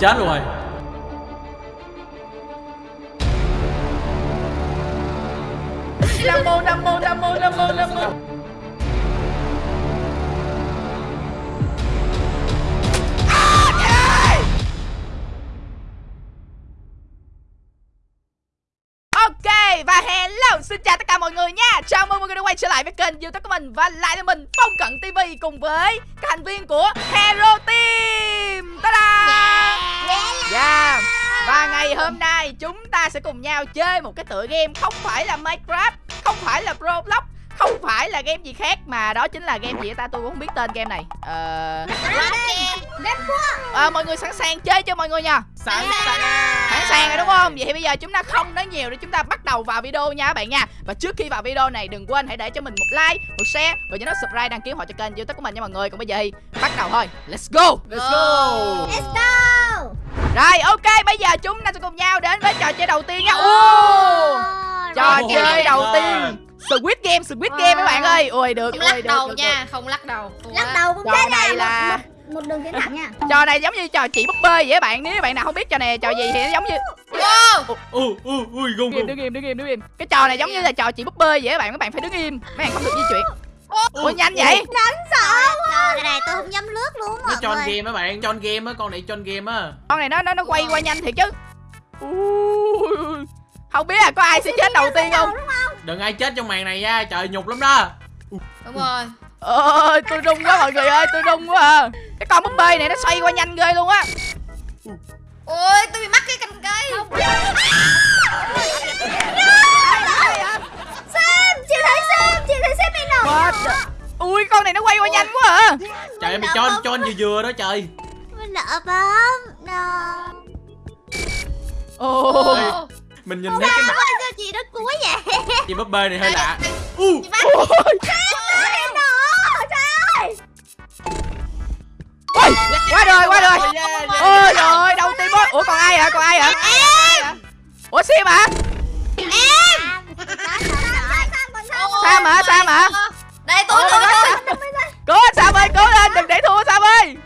chết luôn rồi. Nam mô nam mô nam mô nam mô nam mô. Ok, và hello, xin chào tất cả mọi người nha. Chào mừng mọi người đã quay trở lại với kênh youtube của mình Và lại là mình, Phong Cận TV cùng với các thành viên của Hero Team. Ta-da! Yeah Và ngày hôm nay chúng ta sẽ cùng nhau chơi một cái tựa game không phải là Minecraft Không phải là Roblox không phải là game gì khác mà đó chính là game gì ta? Tôi cũng không biết tên game này. Ờ à, mọi người sẵn sàng chơi cho mọi người nha sẵn sàng. sẵn sàng rồi đúng không? Vậy thì bây giờ chúng ta không nói nhiều để chúng ta bắt đầu vào video nha các bạn nha. Và trước khi vào video này đừng quên hãy để cho mình một like một share và nhớ subscribe đăng ký họ cho kênh youtube của mình nha mọi người. Còn bây giờ thì bắt đầu thôi. Let's go. Let's go. Let's go rồi ok bây giờ chúng ta sẽ cùng nhau đến với trò chơi đầu tiên nha. Ô, trò chơi đầu ơi. tiên. Squid Game, Squid Game các bạn ơi. Ôi được, Không ôi lắc được, đầu được, nha, không lắc đầu. Lắc đầu cũng Trò chết này là- một, một đường tiến thẳng nha? Được. Trò này giống như trò chỉ búp bê vậy các bạn. Nếu bạn nào không biết trò này trò gì thì nó giống như Wow ui ui ui gung Đứng im, gung đứng im, đứng im, đứng im. Cái trò này giống như là trò chỉ búp bê vậy các bạn. Các bạn phải đứng im, mấy bạn không được di chuyển Ôi nhanh vậy? Đáng sợ quá Cái này tôi không dám lướt luôn nó mọi tròn game á bạn tròn game á con này tròn game á. Con này nó nó nó quay qua nhanh thiệt chứ. Không biết là có ai sẽ chết đầu tiên không? Đừng ai chết trong màn này nha trời nhục lắm đó. Đúng rồi. Ôi tôi rung quá mọi người ơi tôi rung quá à. Cái con búp bê này nó xoay qua nhanh ghê luôn á. Ôi tôi bị mắc cái cành cây. Chị thấy Sam Chị thấy Sam bị What the- Ui con này nó quay qua nhanh quá à. Trời ơi mày tròn tròn vừa vừa đó trời. Mình nợ bấm Ôi Ồ, mình nhìn thấy cái mặt Sao chị nó cuối vậy? Chị búp bê này hơi lạ. U. Qua rồi qua rồi. Ôi rồi đầu tiên bot Ủa còn ai hả? Còn ai hả? Ủa Sim hả? Em Sam hả Sam hả Đây tôi Ôi, tôi tôi Cố lên Sam ơi cố lên đừng để thua Sam ơi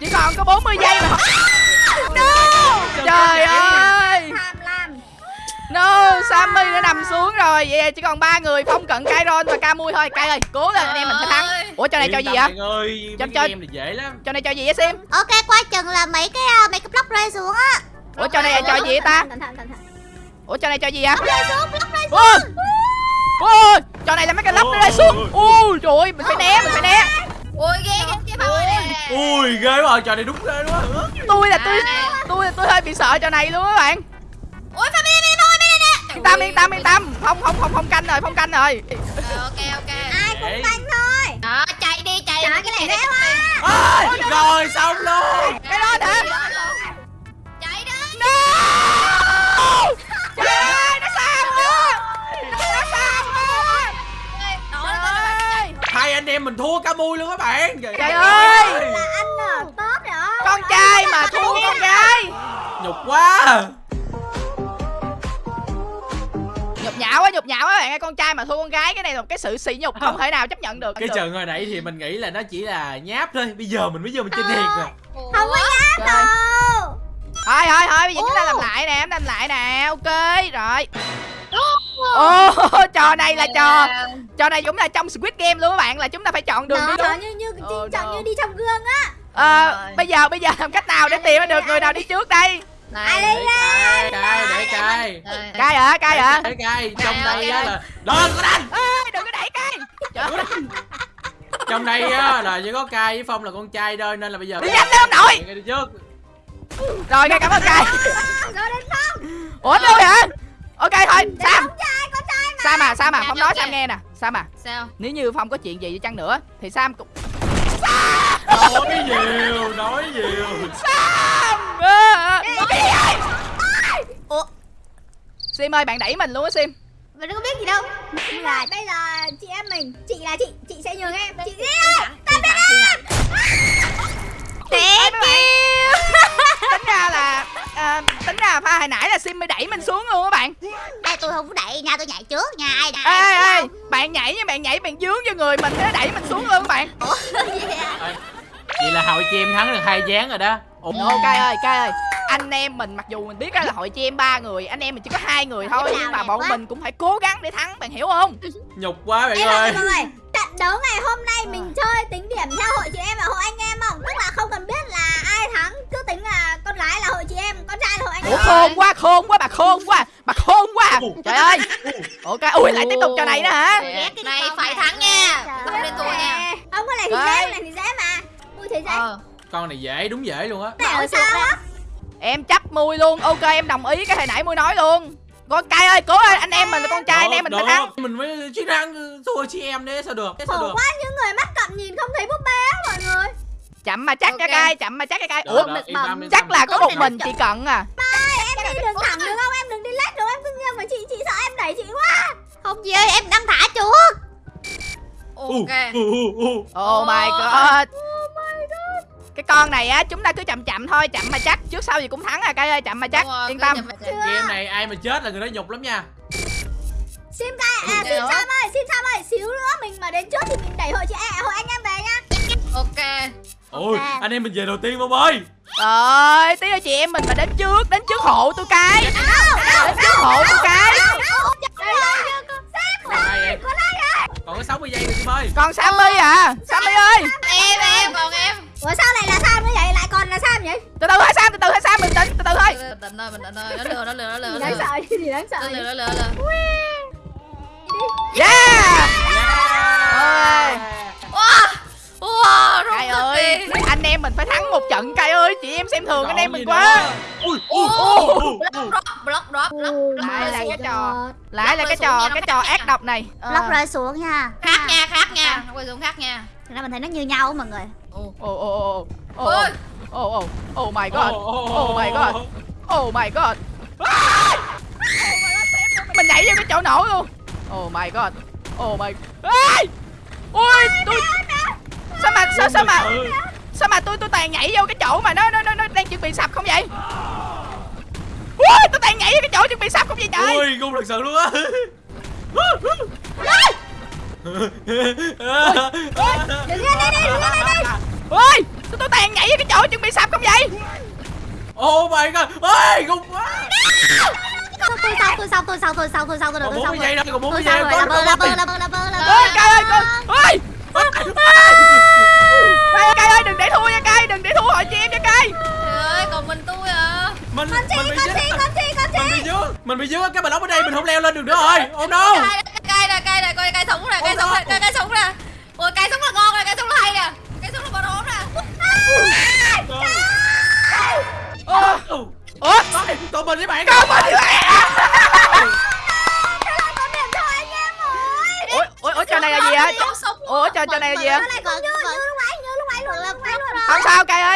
Chỉ còn có 40 giây mà Trời ơi No Sammy đã nằm xuống rồi Vậy chỉ còn ba người Phong Cận Kairon và Camui thôi Kai ơi cố lên anh em mình sẽ thắng Ủa trò này trò Yên gì bạn ơi Cho- cho- này dễ lắm Trò này trò gì vậy Sim Ok qua chừng là mấy cái à, mấy cái block rơi xuống á Ủa trò này trò gì vậy ta Ủa trò này trò gì hả Block rơi xuống block rơi Ôi trò này là mấy cái lốc nó rơi xuống. Ui trời ơi mình phải né mình phải né. Ôi ghê ghê nè. Ui ghê quá trò này đúng ghê quá Tôi là tôi Tôi là tôi hơi bị sợ trò này luôn các bạn. Ôi Phong đi đi Phong đi nè. Yên tâm yên tâm yên tâm. Không không không không canh rồi không canh rồi. Ờ, Ok ok. Ai cũng canh thôi. Đó chạy đi chạy cái này quá. Ôi, rồi xong luôn. Cái đó hả anh em mình thua cả mui luôn các bạn. Trời ơi. Là anh à, tốt rồi Con trai mà thua con gái. Nhục quá. Nhục nhã quá nhục nhã quá bạn ơi. Con trai mà thua con gái Cái này là một cái sự sỉ nhục không thể nào chấp nhận được. Cái trận hồi nãy thì mình nghĩ là nó chỉ là nháp thôi. Bây giờ mình mới vô mình chơi thiệt rồi Ủa? Không có nháp Trời. đâu. Thôi thôi thôi bây giờ chúng ta làm lại nè Làm lại nè. Ok rồi Ồ trò này là trò Trò này cũng là trong Squid Game luôn các bạn Là chúng ta phải chọn đường đi Đó, đúng như như Oh, chọn no. như đi trong gương á. Ờ, Rồi. bây giờ bây giờ làm cách nào để tìm ra được người nào đi trước đây? Ai Này đi cay cay để cay. Đây. cai hả? Cai hả? để cay. Trong đây á là đừng có đánh. Ê, đừng có đẩy ơi, trong đây á là chỉ có cay với phong là con trai thôi nên là bây giờ đi nhanh lên ông nội. Ngay đi trước. Rồi cai cảm ơn cai Rồi đến không ủa tôi hả ok thôi sam. trai mà. Sam à sam à phong nói sam nghe nè. Sam à Sao? nếu như phong có chuyện gì đi chăng nữa thì sam cũng nói nhiều nói nhiều. Sam! À, cái gì vậy ủa? Sim ơi bạn đẩy mình luôn á sim. Mình đâu có biết gì đâu. Nhưng là bây giờ chị em mình Chị là chị Chị sẽ nhường em. Chị đi. ơi Tạm biệt em Thank you. Tính ra là à, Tính ra pha hồi nãy là Sim mới đẩy mình xuống luôn các bạn. Đây tôi không có đẩy nha Tôi nhảy trước nha Ai đã Ê ê Bạn nhảy nha bạn nhảy bạn dướng vô người mình nó đẩy mình xuống luôn các bạn. Ủa gì vậy là hội chị em thắng được hai dáng rồi đó. Ủa, ok ơi cay ơi anh em mình mặc dù mình biết á là hội chị em ba người anh em mình chỉ có hai người thôi nhưng mà bọn quá. mình cũng phải cố gắng để thắng bạn hiểu không? Nhục quá bạn Em ơi ơi. mọi người Trận đấu ngày hôm nay mình chơi tính điểm theo hội chị em và hội anh em không? Tức là không cần biết là ai thắng Cứ tính là con gái là hội chị em Con trai là hội anh ủa khôn quá khôn quá bà khôn quá bà khôn quá. Trời ơi. Ok ui lại tiếp tục trò này nữa hả? Này phải thắng nha. Không nên thua nha. Không có này thì dễ, này thì dễ mà. Ui thế dễ. Ờ. Con này dễ đúng dễ luôn á. Ở sao á? em chấp mui luôn. Ok em đồng ý cái hồi nãy mui nói luôn. Con cay ơi cố lên anh em mình là con trai anh em mình phải thắng. mình mới chiến thắng thua chị em đấy sao được? Thế sao Khổ được? quá những người mắt cận nhìn không thấy búp bê á mọi người chậm mà chắc Ok. cái cay chậm mà chắc cái cay Được, ủa yên tâm, yên chắc là có một mình chị cận à. Em đi đường thẳng được không? Em đừng đi lách được Em cứ nghiêng mà chị chị sợ em đẩy chị quá. Không gì ơi em đang thả chuột. Ok. U. oh my god. Cái con này á chúng ta cứ chậm chậm thôi chậm mà chắc. Trước sau gì cũng thắng à cay ơi chậm mà chắc. rồi, yên tâm. game này ai mà chết là người đó nhục lắm nha. Sim cay, à Sim. Sam ơi Sim Sam ơi Xíu nữa mình mà đến trước thì mình đẩy hội chị em Hội anh em về nha. Ok ôi Ok. anh em mình về đầu tiên bông ơi Trời tí nữa chị em mình mà đến trước Đến trước hộ tôi cái. Đến trước hộ tôi cái. Còn có 60 giây nữa chị ơi Còn Sammy à? Sammy ơi. Em em còn em. Ủa sao này là Sam nữa vậy? Lại còn là Sam vậy? Từ từ hả Sam từ từ hả Sam bình tĩnh từ từ thôi. Bình tĩnh thôi bình tĩnh thôi Nó lừa nó lừa nó lừa Gì nó đáng lừa. sợ gì đáng sợ. Nó lừa nó lừa em mình phải thắng một trận Cay ơi Chị em xem thường anh em mình quá. ui ui Block drop Block drop Ồ, Lại là cái trò Lại là cái trò Cái trò ác độc này. Ờ. Block rơi xuống nha. Khác nha khác nha. Quay xuống khác nha. Thật ra mình thấy nó như nhau á mọi người. Ồ. Ồ ồ ồ ồ. Ôi. ồ ồ Oh my god. Oh, Oh my god. Oh my god! Mình nhảy vô cái chỗ nổ luôn. Oh my god. Oh my. Ê! Ui tôi Sao mà sao sao mà. Sao mà tôi tôi toàn nhảy vô cái chỗ mà nó nó nó, nó đang chuẩn bị sập không vậy? Ui tôi toàn nhảy vô cái chỗ chuẩn bị sập không vậy trời? Ui ngu thật sự luôn á. Đừng lên đây đi, đừng lên đây đi Ui tôi tôi toàn nhảy vô cái chỗ chuẩn bị sập không vậy? Oh my god. Ôi ngu quá. Tôi tôi xong, tôi xong, tôi xong, tôi xong, tôi xong, tôi được, còn tôi bốn xong mươi giây rồi đâu còn bốn Tôi mươi giây xong đâu rồi, là bơ, có là bơ, là bơ, là bơ, là Ôi bơ cay ơi con Ôi Ôi Cay ơi đừng để thua nha cay Đừng để thua hội chị em nha cay Trời ơi còn mình tôi à mình Con chi, mình bị con dính chi, con chi, con mình bị chi dướng mình bị dướng cái bà lóc ở đây mình không leo lên được nữa rồi oh no Cay cay nè cay nè coi cay sống nè cay sống nè cay cay sống nè Ôi cay sống là ngon nè cay sống là hay nè Cay sống là còn ổn nè Ủa tụi mình với bạn Con mình em rồi Ủa ủa ủa trò này là gì hả. Ủa trò trò này là gì hả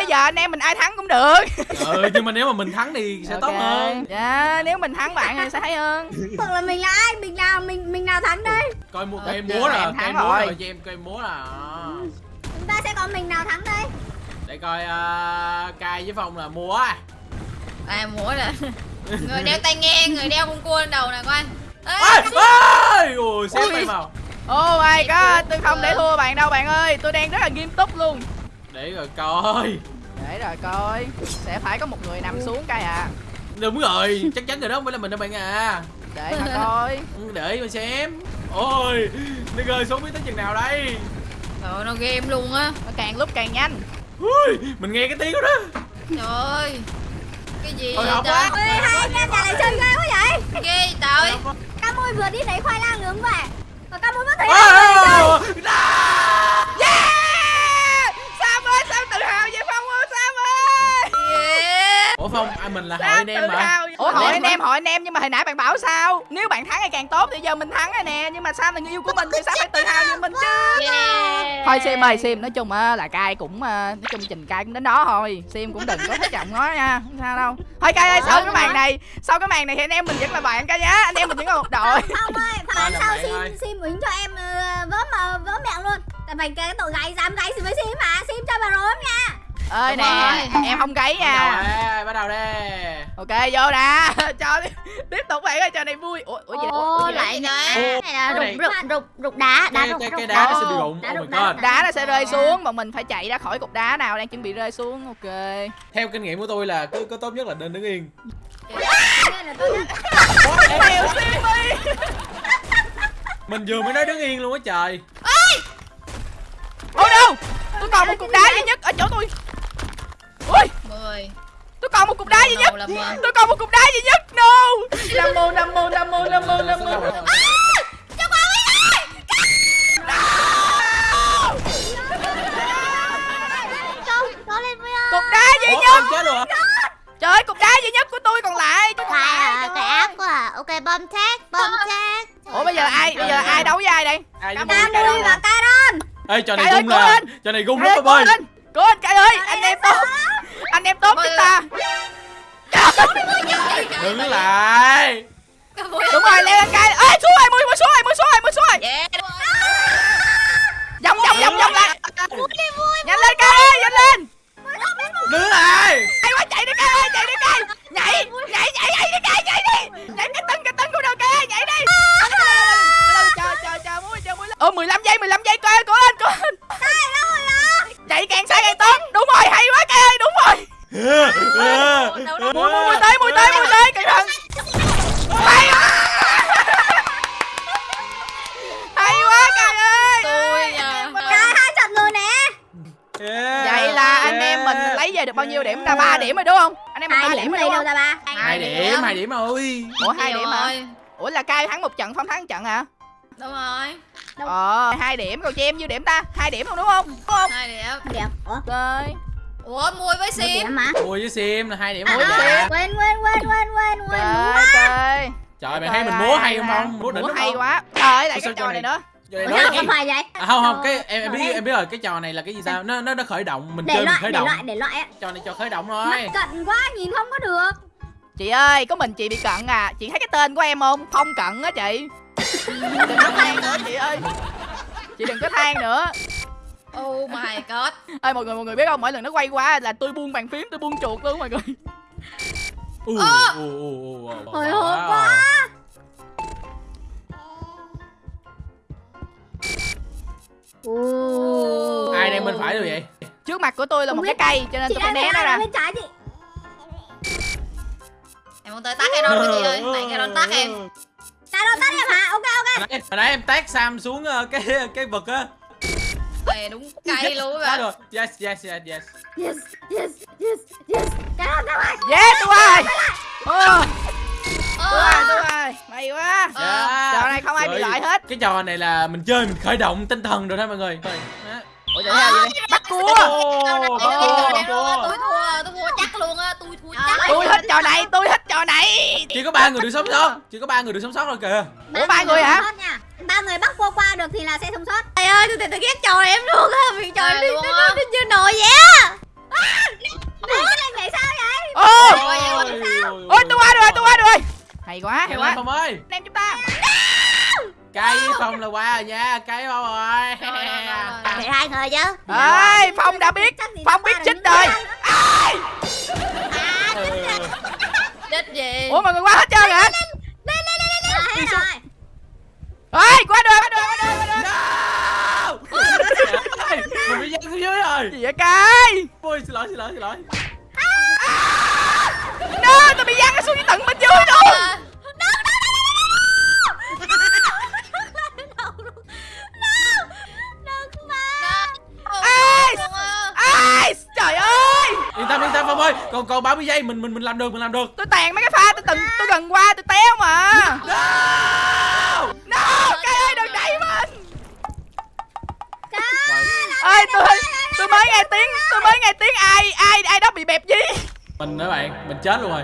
ơi giờ anh em mình ai thắng cũng được. Ừ nhưng mà nếu mà mình thắng thì sẽ tốt Ok. hơn. Dạ nếu mình thắng bạn thì sẽ hay hơn. Hoặc là mình là ai, mình nào, mình mình nào thắng đây? Coi mua cây múa Em cây thắng múa rồi. rồi cho em cây múa là Chúng ta sẽ có mình nào thắng đây. Để coi uh, cai với phong là múa. À. À mũi nè Người đeo tai nghe người đeo con cua lên đầu nè coi. Ê, ôi ôi ôi xếp tay vào. Oh my god tôi không để thua bạn đâu bạn ơi. Tôi đang rất là nghiêm túc luôn. Để rồi coi Để rồi coi. Sẽ phải có một người nằm xuống cay à. Đúng rồi chắc chắn rồi đó không phải là mình đâu bạn à. Để mà coi. Ừ, để mà xem. Ôi nó rơi xuống biết tới chừng nào đây. Trời ơi, nó game luôn á. Nó càng lúc càng nhanh. Ui mình nghe cái tiếng đó. Đó Trời ơi. Cái gì vậy trời? hai anh em nhà này chơi ghê quá vậy. Ghê trời. Ca mui vừa đi lấy khoai lang nướng về Và ca mui vẫn thấy Ôi, là người chơi ôi, ôi, Yeah Sam ơi Sam tự hào vậy Phong ơi Sam ơi Yeah ủa phong à, mình là hội anh em hào Ủa hội anh em hội anh em nhưng mà hồi nãy bạn bảo sao? Nếu bạn thắng thì càng tốt thì giờ mình thắng rồi nè. Nhưng mà Sam là người yêu của mình thì Sam phải tự hào như mình chứ? Thôi Sim ơi Sim nói chung á là cai cũng ờ, Nói chung trình cai cũng đến đó thôi. Sim cũng đừng có thất vọng nó nha Không sao đâu. Thôi cai ơi sau cái màn này Sau cái màn này thì anh em mình vẫn là bạn cai nhá Anh em mình vẫn là một đội. Không ơi, phải làm sao? Sim, Sim ứng cho em ờ, vớ vớ miệng luôn. Tại phải cái tội gái dám gái gì với Sim mà. Sim cho bà rốm nha ơi nè rồi. em không đầu nha. Bắt đầu đi ok vô nè. Cho tiếp tục bạn ơi trò này vui. Ủa ủa gì Ô, đây lại Cái rụng rụng rụng rụng đá đá rụng cái rụng cái đá nó sẽ bị rụng đá oh đá đá nó sẽ rơi xuống mà mình phải chạy ra khỏi cục đá nào đang chuẩn bị rơi xuống. Ok. Theo kinh nghiệm của tôi là cứ có tốt nhất là nên đứng yên. Mình vừa mới nói đứng yên luôn á trời. Oh no tôi còn một cục đá duy nhất ở chỗ tôi mười tôi còn một cục đá duy nhất. Là tôi còn một cục đá duy nhất. No. Nam mô nam mô nam mô nam mô nam mô ơi cục đá duy nhất. trời ơi cục đá duy nhất của tôi còn lại. Tôi còn Phải lại à, cái ơi. ác quá à. Ok, bom thét, bom thét ủa bây giờ là ai bây giờ là ai đấu với ai đây? Ai với Cam tôi. Camui và Caron ê trò này ơi, gung lên. trò này gung ơi, lắm cố ơi. lên cố lên. Cài ơi anh em tốt anh em tốt chúng ta. đứng lại. Đúng rồi leo lên cài ê xuống rồi mười mười xuống rồi mười xuống rồi mười xuống rồi. Vòng vòng vòng vòng lại. Nhanh lên cài ơi nhanh lên. Đứng lại. Hay quá chạy đi cài thắng trận hả đúng rồi. Ờ hai điểm còn cho em nhiêu điểm ta? Hai điểm không đúng không? Đúng không? Hai điểm. Điểm. Ủa, rồi. Ủa mùi với sim. điểm mà Ui với sim là hai điểm Ui rồi với. Sim. Quên, quên, quên, quên, quên, quên. Trời trời. Trời mày thấy mình múa hay không không? múa đỉnh hay không? quá. Trời lại cái sao trò trò này nữa. Trò này Ủa, nói không phải vậy? À, không không cái em em rồi biết em. biết rồi cái trò này là cái gì sao? Nó nó nó khởi động mình Để chơi mình loại, khởi để động. loại, để loại á. Trò này cho khởi động thôi Mắt cận quá, nhìn không có được. Chị ơi có mình chị bị cận à. Chị thấy cái tên của em không? Phong cận á chị đừng có than nữa chị ơi. Chị đừng có than nữa. Oh my god. Ơi mọi người mọi người biết không? Mỗi lần nó quay qua là tôi buông bàn phím tôi buông chuột luôn mọi người. U u Hồi hộp quá. Ai đang bên phải rồi vậy? Trước mặt của tôi là Không một biết. cái cây cho nên Chị tôi phải né nó ra. đang bên trái chị. Em muốn tới tắt Caron rồi chị ơi. Tại Caron tắt em Caron tắt em hả? Ok, ok. Hồi nãy, em tát Sam xuống ờ, cái cái vực á. Ê, đúng cay luôn Tát á rồi. Yes yes yes yes. Yes, yes, yes, yes. Ngoài yeah tôi ơi Ờ, tôi Ờ, ơi tôi ơi may quá. Ờ. Yeah. trò này không ai bị Trời, loại hết. Cái trò này là mình chơi mình khởi động tinh thần rồi đó mọi người. Đó. ủa gì đây? bắt cua. Này, Ô, ô, thua, ô. tôi thua tôi tôi tôi thích trò này tôi thích trò này. Chỉ có ba người được sống sót chỉ có ba người được sống sót thôi kìa. Ủa, ba người hả? Ba người bắt qua qua được thì là sẽ sống sót. Trời ơi, tôi, tôi ghét trò em luôn á. Vì trò luôn nó, nó, nó chưa nổi vậy á. Ủa, cái này sao vậy? ô Ôi, em tôi qua được rồi tôi qua được rồi. Hay quá hay quá. Lên Phong ơi. Em chúng ta Cây với Phong là qua rồi nha Cây Phong rồi. Để hai người chứ. Ơi phong đã biết phong biết chích những rồi. Ai? Chết gì ủa mọi người qua hết trơn hả? À, hết rồi ơi qua được qua được qua được qua được. Ê, Mình bị giăng xuống dưới rồi. gì vậy cay Ôi xin lỗi xin lỗi xin lỗi. No tôi bị giăng xuống dưới tận bên dưới Còn còn 30 giây mình mình mình làm được mình làm được. Tôi tàn mấy cái pha tôi từng tôi gần qua tôi téo mà. No! No! Cay ơi đừng đẩy mình. Rồi, ơi tôi tôi mới nghe tiếng tôi mới nghe tiếng ai ai ai đó bị bẹp gì? Mình nữa bạn Mình chết luôn rồi.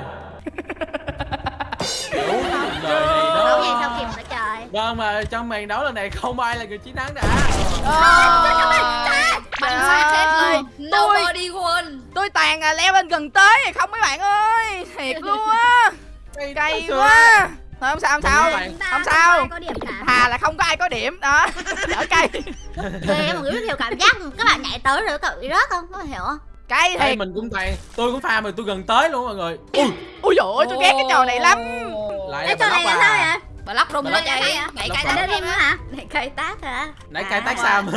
Kiểu đời này Đấu gì sao kịp nữa trời. Vâng mà trong màn đấu lần này không ai là người chiến thắng đã. Trời ơi luôn. tôi Nobody won tôi toàn à, leo lên gần tới rồi không mấy bạn ơi thiệt luôn á. Cay quá. Thôi không sao không sao. không sao. Thà là không có ai có điểm đó. Đỡ cay. Ghê mọi người biết hiểu cảm giác các bạn nhảy tới rồi cậu bị rớt không? Có hiểu không? Ê, thiệt. mình cũng toàn tôi cũng pha mà tôi gần tới luôn mọi người. Ui Ui dồi ôi tôi ghét cái trò này lắm. Lại Cái trò này là sao à vậy? Bà lóc rung sao vậy? Rung. Để tay thêm nữa hả? Để cây tác hả? nãy À. cay tác sam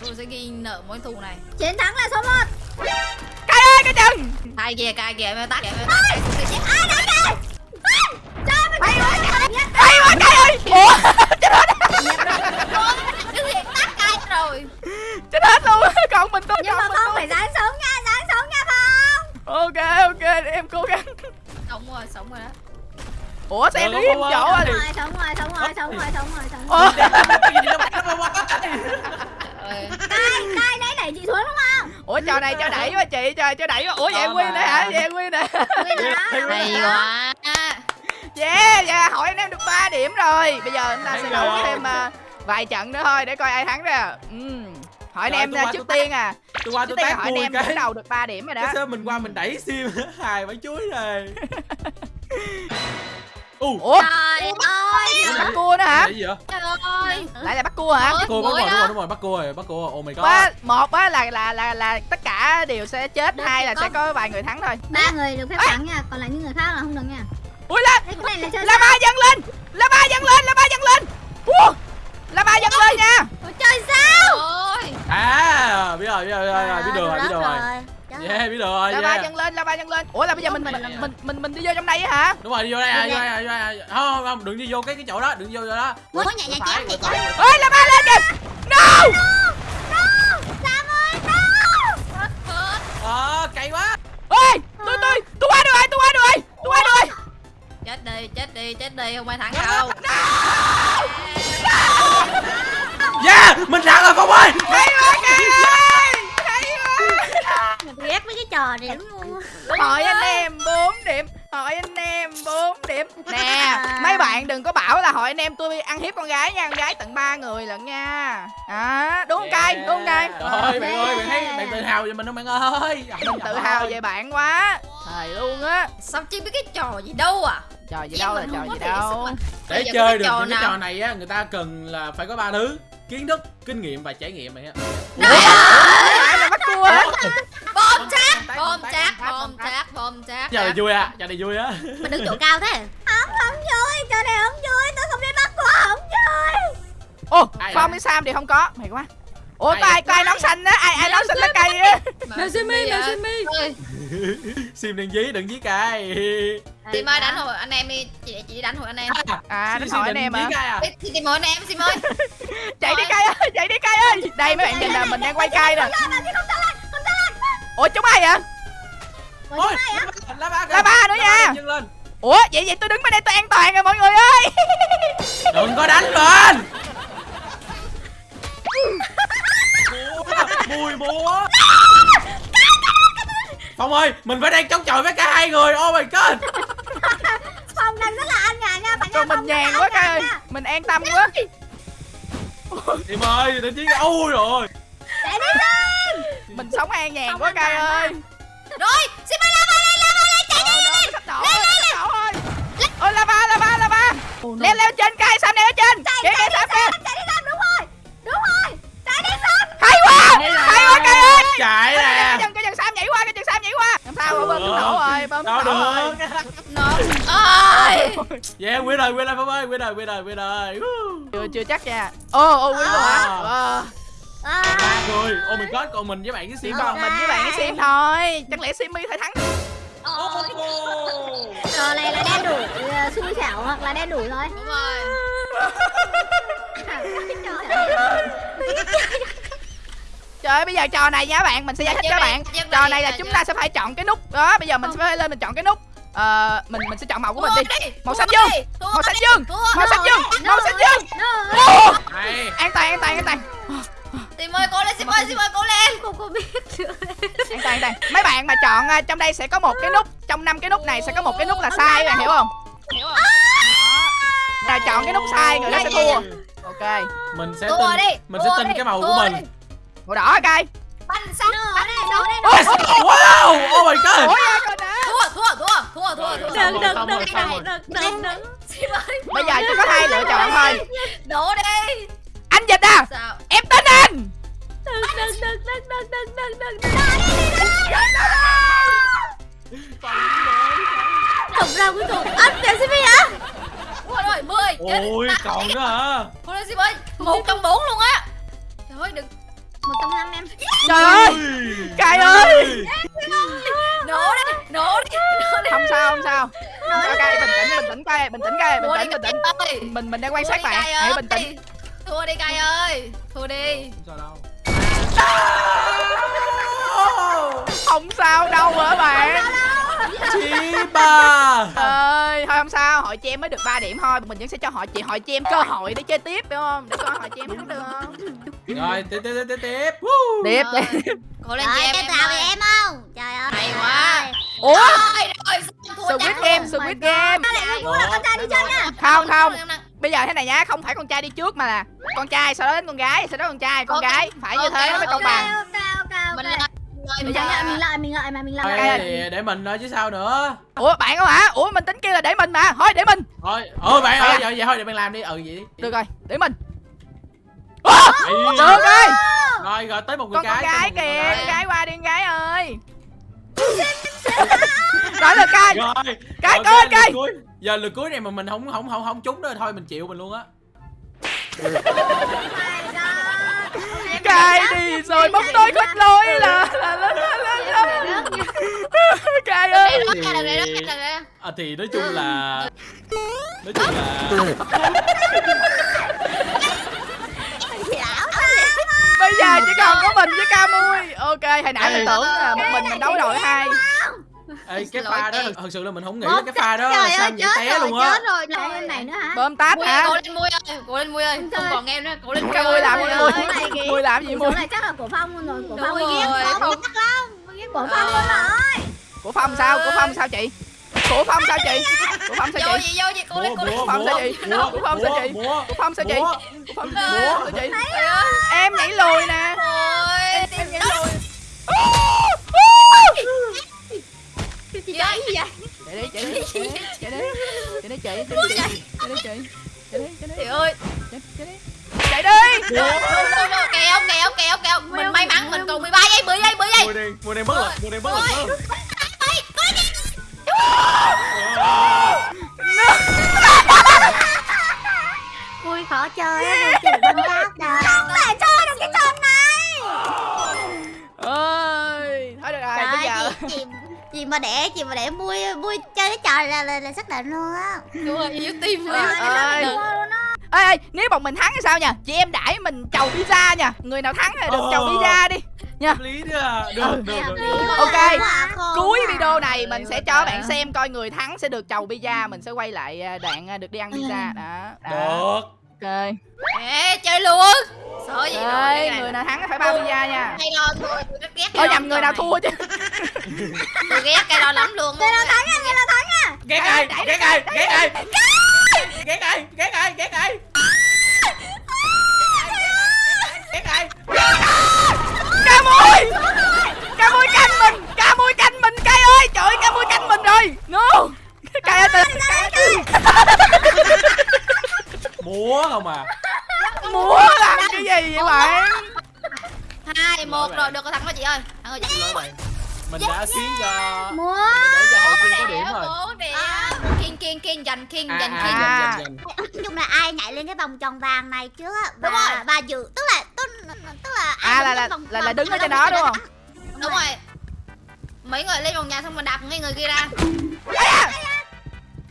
Tôi sẽ ghi nợ mối thù này. Chiến thắng là số 1 Cái cái chừng? Hai kìa cay kìa mày tắt. Kìa? Mày tắt Ai đánh kìa Trời mình bay quá Hay quá cái ơi Ủa? Chết hết Cái gì tắt cay rồi? Chết hết luôn Còn mình tôi Nhưng mà tôi phải dáng sống nha Dáng sống nha Phong Ok ok để em cố gắng. Sống rồi sống rồi đó. Ủa sao em đứng im không, chỗ Rồi sống rồi sống rồi sống rồi sống rồi sống Ủa? Rồi Ơi, cai nãy đẩy chị xuống đúng không? Ủa trò này cho đẩy quá chị trời cho đẩy quá. Ủa vậy win này hả? Vậy này Nguyên rồi đó Hay quá. Yeah yeah hỏi anh em được 3 điểm rồi. Bây giờ chúng ta sẽ đấu rồi. thêm à, vài trận nữa thôi để coi ai thắng ra. Ừm. Hỏi anh em à, trước tiên à. Tôi qua Trước tôi tiên tác hỏi anh em cái. đầu được 3 điểm rồi đó. Cái sơ mình qua mình đẩy sim hài bán chuối này u Ủa? Trời ơi. Bắt cua nữa hả? Cái gì vậy Trời ơi. Lại là bắt cua hả? Ôi, cô bắt rồi đúng rồi đúng rồi bắt cô rồi bắt rồi oh my god Ba, một á là là là là tất cả đều sẽ chết Được, hai là sẽ có vài người thắng thôi. Ba người được phép thắng nha Còn lại những người khác là không được nha. Ui lên! Là ba dâng lên! La ba dâng lên la ba dâng lên! La ba dâng lên nha! Chơi sao? À biết rồi biết rồi biết rồi biết được rồi biết được rồi. Trời yeah biết được rồi la ba yeah. dâng lên la ba dâng lên. Ủa là bây giờ mình mình Mình- mình mình đi vô trong đây á hả? Đúng rồi đi vô đây à, vô đây à, vô đây à. không không đừng đi vô cái cái chỗ đó đừng vô chỗ đó. Nhẹ nhàng phải chém chị phải ơi la ba lên kìa! No! No! Sam ơi no! Ờ cay quá. Ơi tôi tôi tôi qua được rồi tôi qua được rồi tôi qua được rồi. Chết đi chết đi chết đi không ai thắng đâu. Yeah mình thắng rồi phong ơi hay quá kìa hay quá Ghét lắm luôn hỏi anh em 4 điểm. Hỏi anh em 4 điểm. Nè. Mấy bạn đừng có bảo là hỏi anh em tôi ăn hiếp con gái nha. Con gái tận ba người lận nha. À, đúng không cay? Đúng không cay? Trời ơi bạn ơi bạn thấy bạn tự hào về mình không bạn ơi? Mình tự hào về bạn quá. Thầy luôn á. Sao chi biết cái trò gì đâu à? Trò gì đâu là trò gì đâu. để chơi được trò những cái nào? trò này á người ta cần là phải có ba thứ kiến thức kinh nghiệm và trải nghiệm là bắt cua hả? Bom chắc tay, Bom tay, Bom chắc Bom chắc giờ này vui à giờ này vui á. Mình đứng chỗ cao thế. Không không vui Trò này không vui Tôi không biết bắt quả không vui. Ô Ai phong với sam thì không có mày quá ủa Ai có ai có ai nón xanh á ai ai nón xanh lá cây á. Mèo Simi Mèo Simi sim đừng dí đừng dí cay Sim ơi đánh hồi anh em đi. Chị chị đi đánh hồi anh em. À đánh hỏi anh em à? Tìm hồi anh em Sim ơi. Chạy đi cây ơi chạy đi cây ơi. Đây mấy bạn nhìn nè mình đang quay cây nè. Ủa chúng ai vậy? Ôi lá ba Lá ba nữa nha. ủa vậy vậy tôi đứng bên đây tôi an toàn rồi mọi người ơi. Đừng có đánh lên mùi múa phong ơi mình phải đang chống chọi với cả hai người. Oh my god. Phong đang rất là an nhàn nha Bạn còn mình nhàn quá cây ơi mình an tâm quá. Em ơi đừng chiến ui rồi Để đi lên. Mình sống an nhàn quá toàn ơi. Rồi Sim ơi la lên la lên chạy Ờ, nó sắp đổ rồi, sắp đổ rồi. ôi lava lava lava. Leo leo trên cây sam leo trên. Kìa kìa sam kìa hay quá hay quá cây ơi. Chạy nè. cái chân sam nhảy qua cái chân sam nhảy qua. Làm sao bơm thuốc nổ rồi bơm thuốc nổ rồi. Được Nó Ôi. Yeah win rồi win rồi phong ơi win rồi win rồi win rồi chưa chưa chắc nha. Ô ô hả? À. Ờ, à, ba người oh my god còn mình với bạn cái sim còn mình với bạn cái sim thôi. Chẳng lẽ simi phải thắng. Trò này là đen đủ ờ, xui xẻo hoặc là đen đủ rồi Đúng rồi trời ơi bây giờ trò này nha bạn mình sẽ giải thích cho bạn. trò là- này là chúng là- ta sẽ phải chọn cái nút đó bây giờ mình sẽ phải lên mình chọn cái nút. Ờ mình mình sẽ chọn màu của mình đi. Màu xanh dương. màu xanh dương màu xanh dương màu xanh dương. An toàn an toàn an toàn. Sim ơi cố lên Sim ơi Sim ơi cố lên. Không có biết nữa an toàn an toàn. Mấy bạn mà chọn à, trong đây sẽ có một cái nút trong năm cái nút này sẽ có một cái nút là sai bạn hiểu không? Đó. nào chọn cái nút sai người đó sẽ thua. Ok. Mình sẽ tin mình sẽ tin cái màu của mình. Màu đỏ cay Banh xanh Đồ đây, đồ đây, wow oh my god coi Thua thua thua thua thua thua Đừng, đừng, đừng, đừng, đừng, đừng, bây giờ chỉ có hai lựa chọn thôi Đổ đi anh dịch à em tin anh đừng đừng đừng đừng đừng đừng đừng đừng Thục ra cuối cùng Anh đẹp Simi hả Ôi rồi, mười ôi còn nữa hả Ôi lên ơi, một trong bốn luôn á Trời ơi, đừng Một trong năm em. Trời ơi! Cay ơi! Nổ đi, nổ đi, không sao không sao. Không sao cay bình tĩnh bình tĩnh cay bình tĩnh cay bình tĩnh bình tĩnh. mình mình đang quan sát bạn. hãy bình tĩnh. Thua đi Cay ơi. Thua đi. Không sao đâu không sao đâu. hả bạn chi ba ơi thôi không sao hội chị em mới được 3 điểm thôi mình vẫn sẽ cho họ chị hội chị em cơ hội để chơi tiếp đúng không để coi hội chị em thắng được không rồi tiếp tiếp tiếp tiếp tiếp tiếp Cố lên chị em tao em không Trời ơi Hay quá. ủa Squid Game. Squid Game là không không bây giờ thế này nhá không phải con trai đi trước mà là con trai sau đó đến con gái sau đó con trai con gái phải như thế nó mới công bằng Mình ok Mình lợi mình lợi mình lợi mà mình Thôi, Cay thì để mình thôi chứ sao nữa. Ủa bạn không hả? Ủa mình tính kêu là để mình mà. Thôi để mình. Thôi ôi bạn ơi à. vậy, vậy thôi để bạn làm đi. Ừ vậy đi. Được rồi để mình. Được rồi. Rồi rồi tới một người con con cái gái kìa con gái qua đi con gái ơi. Rồi được rồi. Cái, coi, cuối. giờ lượt cuối này mà mình không không không không trúng đó thôi mình chịu mình luôn á cay đi rồi? bóng tối khích lối là là là là là là cay ơi. À, thì nói chung là nói chung là bây giờ chỉ còn có mình với ca mui ok hồi nãy mình tưởng là một mình mình đấu đội hai Ê, cái pha đó thật sự là mình không nghĩ là cái pha đó Trời sao ơi vậy chết té luôn á. chết rồi Lại em này nữa hả? Bơm táp Mui ơi, hả? cố lên mui ơi, cố lên mui ơi. Không còn em nữa, cố lên mui mui ơi. làm gì? Mui mui làm gì mui? này chắc là của Phong luôn rồi Của Phong rồi, Của Phong. Phong Của Phong luôn rồi. Của phong sao? Của phong sao chị? Của phong sao chị? Của phong sao Vô chị? gì, vô gì, cố lên, cố lên. múa Phong sao chị? Của Phong sao chị? của phong sao chị? của phong sao chị? em nhảy lùi nè. em nhảy lùi vậy? Gì vậy? chạy đi chạy đi chạy đi chạy đi chạy đi chạy đi chạy đi chạy đi chạy đi chạy đi Trời ơi. chạy đi chạy đi Vô, vô, vô, Kéo, kéo, kéo, kéo. Mình may mắn, mình còn 13 giây, 10 giây, 10 giây. mùa đen mùa đen bất lực mùa đen bất lực chị mà để vui vui chơi cái trò là là, là xác định luôn á Đúng rồi, yếu tim luôn. ơi. Vui luôn á ê ê nếu bọn mình thắng thì sao nha chị em đãi mình chầu pizza nha người nào thắng thì được Ờ. chầu pizza đi hợp lý nữa à. được Ừ. được được, được. Ok. cuối quá. video này mình sẽ cho bạn xem coi người thắng sẽ được chầu pizza mình sẽ quay lại à, đoạn à, được đi ăn pizza đó đó được ok. Ê, chơi luôn. Sợ gì cái người nào thắng phải bao pizza nha. Hay lo thôi, tôi rất ghét ôi cái nhầm người nào thua chứ. Tôi ghét cái đó lắm luôn. Người nào thắng nha người nào thắng nha ghét ai ghét ai ghét ai. Ghét ai ghét ai ghét ai. Ghét ai ca mui ca mui canh mình ca mui canh mình cay ơi trời ơi ca mui canh mình rồi no cay ơi từ múa không à múa làm cái gì vậy bạn Hai, một rồi, được rồi thắng rồi chị ơi. Xin lỗi bạn mình đã khiến cho Múa để cho hội viên có điểm rồi Bốn điểm. King, king, king, giành king, à, giành à, king. À. Nói chung là ai nhảy lên cái vòng tròn vàng này trước và rồi. và giữ tức là tức, tức là ai à là là vòng- là, đứng ở trên đó đúng không Đúng rồi. Mấy người lên vòng nhà xong mình đạp ngay người kia ra.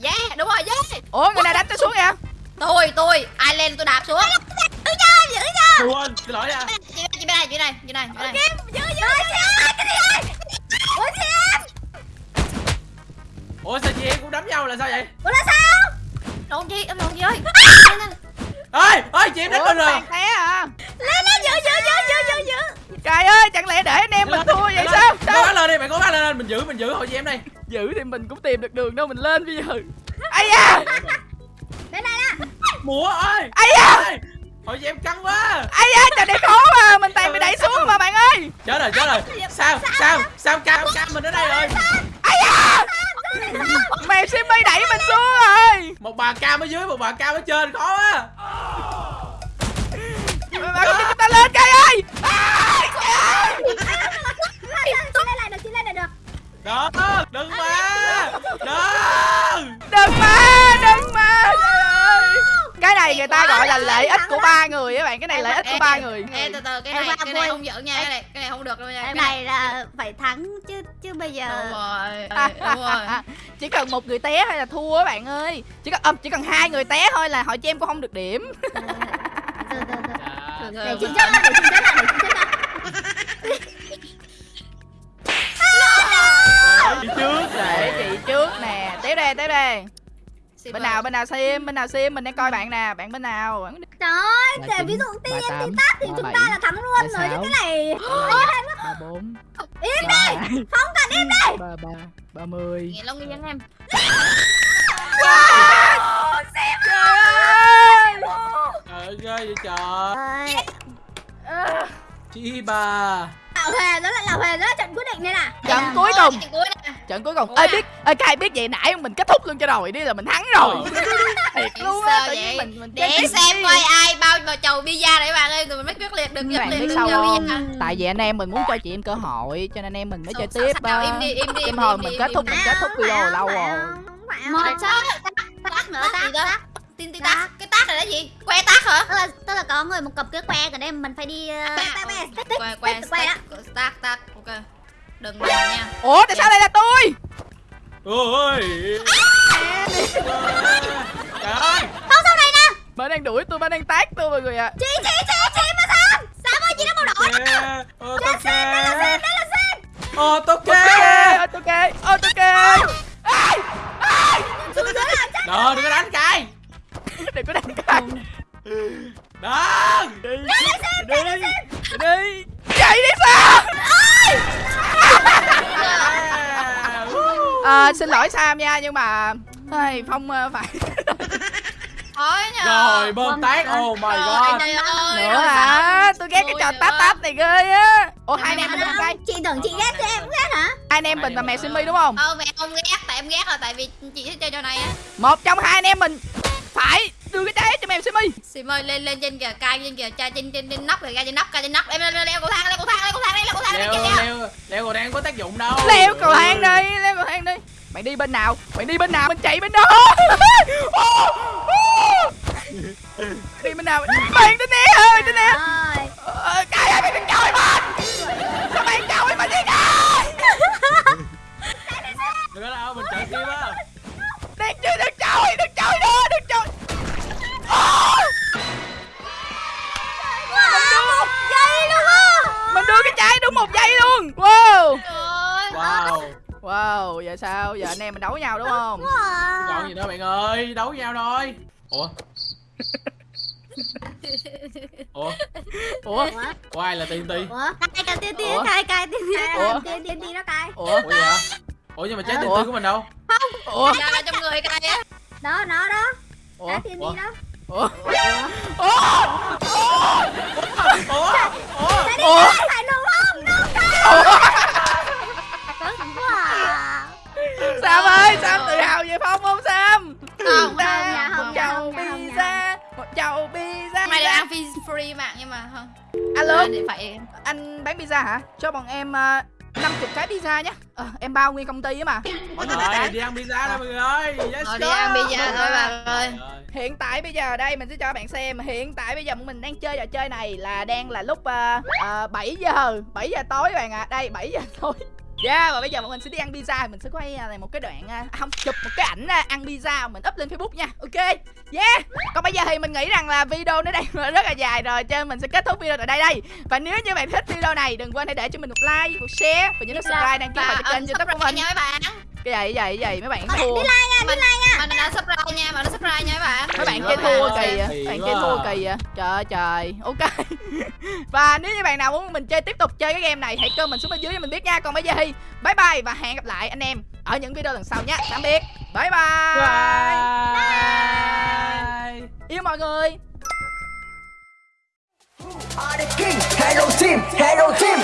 Yeah, đúng rồi, yeah. ủa người nào đánh tôi xuống vậy Tôi, tôi, ai lên tôi đạp xuống. giữ cho giữ cho quên xin lỗi nha Chị, chị bên này, chị bên này, chị bên này, chị này. giữ giữ giữ cái gì ơi ủa chị em ủa sao chị em cũng đấm nhau là sao vậy? Ủa là sao? Lộn chị, em lộn chị ơi. ơi ơi chị em đánh mình rồi. té à? Lên lên giữ giữ giữ giữ giữ giữ trời ơi chẳng lẽ để anh em mình thua vậy sao? cố sao gắng lên đi bạn cố gắng lên mình giữ mình giữ hội chị em đây. Giữ thì mình cũng tìm được đường đâu mình lên bây giờ. Ai da. Đây này nè. Múa ơi ai da chị em căng quá. Ai da trời này khó mà mình toàn bị đẩy xuống mà bạn ơi. Chết rồi chết rồi. Sao sao sao cam cam mình ở đây rồi? Ai da. Mèo Simmy đẩy mình xuống rồi. Một bà cam ở dưới một bà cam ở trên. Khó quá. Bạn con chúng ta lên cây ơi. À! Chị lên lại được, chị lên lại được đó đừng mà. Đừng. Đừng mà đừng mà cái này người ta gọi là lợi ích của ba người á bạn cái này lợi ích của ba người Ê từ từ cái này cái này không giỡn nha cái này cái này không được đâu nha Cái này là phải thắng chứ chứ bây đúng giờ rồi ê, đúng rồi. Chỉ cần một người té hay là thua á bạn ơi. Chỉ cần chỉ cần hai người té thôi là hội cho em cũng không được điểm. Để chết ra, để chị chết để chết trước để chị trước nè. Tiếp đây tiếp đây. Bên nào bên nào sim bên nào sim mình đang coi bạn nè bạn bên nào? Trời ơi, để ví dụ tiên đi tắt thì chúng ta là thắng luôn rồi chứ cái này. ba bốn Im hai, Không cần im đi. ba ba ba mươi Nghe Long nghe nhắn em. Trời ơi. Trời ơi. Ghê vậy trời. Chi bà Lão Hề đó là Lão Hề đó là trận quyết định đây nè. Trận cuối cùng. Trận cuối cùng. Ê biết ê cái ai biết vậy nãy mình kết thúc luôn cho rồi đi là mình thắng rồi. Thiệt luôn á tự nhiên mình mình để xem coi ai bao vào chầu pizza đấy bạn ơi tụi mình mới quyết liệt được biết được sao không? tại vì anh em mình muốn cho chị em cơ hội cho nên em mình mới chơi Sao- tiếp im đi im đi Em im hồi mình kết thúc mình kết thúc video lâu rồi. một sao Tắt nữa, tắt tin tắt cái tắt này là gì que tắt hả? Tức là, tức là có người một cặp cái que còn đây mình phải đi uh, que que que. đó tắt tắt ok. Đừng làm nha. Ủa tại sao lại là tôi? Ôi trời ơi. Không sau này nè? Bạn đang đuổi tôi bạn đang tát tôi mọi người ạ. Chị, chị, chị, chị mà Sam Sam ơi, chị đã màu đỏ kìa ô tô kìa Đây là Sam ô tô ok kìa ok ok ai ai đó đừng có đánh cay đừng có đánh cay đó đi. Đi. đi. Chạy đi sao à, xin lỗi Sam nha nhưng mà Ai, Phong ờ, phải. Thôi nhờ. Rồi bơm tát oh my god. trời ơi nữa hả? tôi ghét cái trò tát tát này ghê á. Ủa hai anh em mình không Chị tưởng chị ghét chứ em ghét hả? Hai anh em mình là mẹ Simi đúng không? Ờ mẹ không ghét tại em ghét là tại vì chị thích chơi trò này á. Một trong hai anh em mình phải đưa cái trái cho mẹ Simi Sim ơi lên lên trên kìa cai trên kìa cha trên trên trên nóc rồi ra trên nóc cai trên nóc em leo leo cầu thang leo cầu thang leo cầu thang leo cầu thang leo kìa leo leo còn đang có tác dụng đâu leo cầu thang đi leo cầu thang đi bạn đi bên nào bạn đi bên nào mình chạy bên đó đi bên nào bạn tính né ơi Rồi Ờ, cái ơi bạn đừng chơi mình sao bạn chơi mình đi coi đừng có đâu mình chạy tim á đừng chơi đừng Wow, một giây luôn á! Mình đưa cái trái đúng một giây luôn! Wow! Ơi wow. Wow giờ sao? Giờ anh em mình đấu nhau đúng không? còn gì nữa bạn ơi đấu nhau thôi. Ủa? Ủa? Ủa? Ủa? Ai là tiên ti Ủa? Cai cai tiên Ủa? cai cai tiên tiên Ủa? Tiên tiên nó cai ủa? Ủa vậy hả? Ủa nhưng mà trái tiên Ủa? ti của mình đâu? Ủa? Ra là trong người cai á Đó, nó đó. Ủa? Cai tiên Ủa? tiên đó. Ủa? Ủa? Ủa? Ủa? Tại đi Ủa? đúng không? Wow Sam ơi Sam tự hào về Phong không Sam? Không một không chầu không không pizza một chầu pizza. Mày được ăn free bạn nhưng mà không. Alo? Để phải anh bán pizza hả? Cho bọn em uh, 50 cái pizza nhé ờ, em bao nguyên công ty á mà. Mọi người rồi đi ăn pizza đó mọi người ơi. Let's Thôi go đi ăn pizza thôi bạn ơi. hiện tại bây giờ đây mình sẽ cho bạn xem. Hiện tại bây giờ mình đang chơi trò chơi này là đang là lúc uh, uh, 7 giờ 7 giờ tối bạn ạ. À. đây 7 giờ tối Yeah, và bây giờ bọn mình sẽ đi ăn pizza Mình sẽ quay uh, một cái đoạn uh, Không, chụp một cái ảnh uh, ăn pizza Mình up lên Facebook nha. Ok? Yeah Còn bây giờ thì mình nghĩ rằng là video nó đang rất là dài rồi Cho nên mình sẽ kết thúc video tại đây đây. Và nếu như bạn thích video này Đừng quên hãy để cho mình một like, một share Và nhớ subscribe đăng ký và vào kênh youtube của mình. nha mấy bạn Cái gì, cái gì Mấy bạn thua. mình mình đã subscribe nha. mình đã subscribe nha mấy bạn. Mấy bạn kia quá, thua kỳ à Bạn kia thua kỳ à Trời ơi trời. Ok. Và nếu như bạn nào muốn mình chơi tiếp tục chơi cái game này Hãy comment xuống bên dưới cho mình biết nha. Còn bây giờ thì Bye bye và hẹn gặp lại anh em Ở những video lần sau nha. Tạm biệt. Bye bye, Bye. Yêu mọi người. Are the king, hello team, hello team.